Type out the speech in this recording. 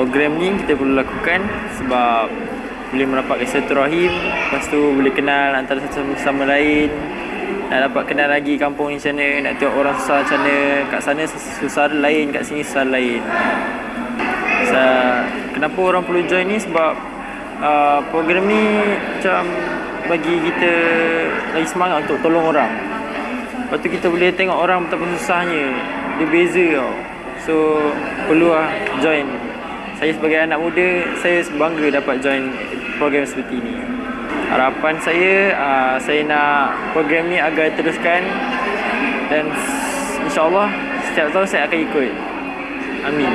program ni kita perlu lakukan sebab boleh merapatkan silaturahim lepas tu boleh kenal antara satu sama lain. Nak dapat kenal lagi kampung ni macam mana nak tengok orang susah macam mana. Kat sana susah lain kat sini susah lain. So, kenapa orang perlu join ni? Sebab uh, program ni macam bagi kita lagi semangat untuk tolong orang. Lepas tu kita boleh tengok orang betapa susahnya. Dia beza tau. So perlu lah join saya sebagai anak muda saya bangga dapat join program seperti ini. Harapan saya, uh, saya nak program ni agar teruskan dan insyaAllah setiap tahun saya akan ikut. Amin.